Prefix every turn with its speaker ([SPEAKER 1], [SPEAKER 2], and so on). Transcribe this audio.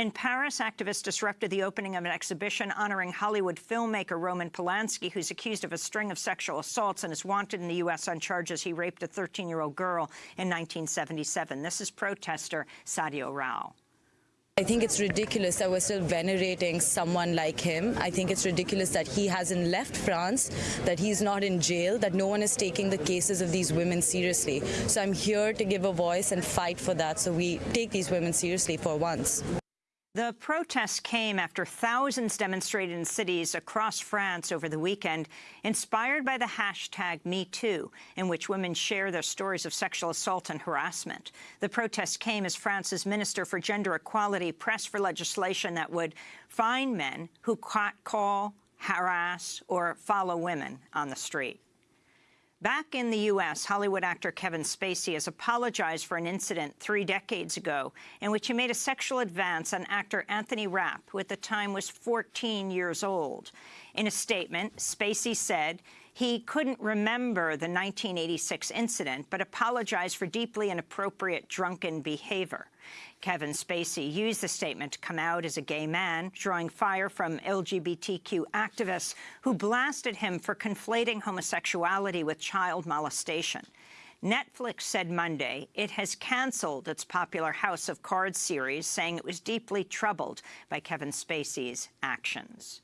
[SPEAKER 1] In Paris, activists disrupted the opening of an exhibition honoring Hollywood filmmaker Roman Polanski, who's accused of a string of sexual assaults and is wanted in the U.S. on charges he raped a 13-year-old girl in 1977. This is protester Sadio Rao.
[SPEAKER 2] I think it's ridiculous that we're still venerating someone like him. I think it's ridiculous that he hasn't left France, that he's not in jail, that no one is taking the cases of these women seriously. So I'm here to give a voice and fight for that so we take these women seriously for once.
[SPEAKER 1] The protests came after thousands demonstrated in cities across France over the weekend, inspired by the hashtag MeToo, in which women share their stories of sexual assault and harassment. The protests came as France's Minister for Gender Equality pressed for legislation that would fine men who call, harass or follow women on the street. Back in the U.S., Hollywood actor Kevin Spacey has apologized for an incident three decades ago in which he made a sexual advance on actor Anthony Rapp, who at the time was 14 years old. In a statement, Spacey said he couldn't remember the 1986 incident, but apologized for deeply inappropriate drunken behavior. Kevin Spacey used the statement to come out as a gay man, drawing fire from LGBTQ activists who blasted him for conflating homosexuality with child molestation. Netflix said Monday it has canceled its popular House of Cards series, saying it was deeply troubled by Kevin Spacey's actions.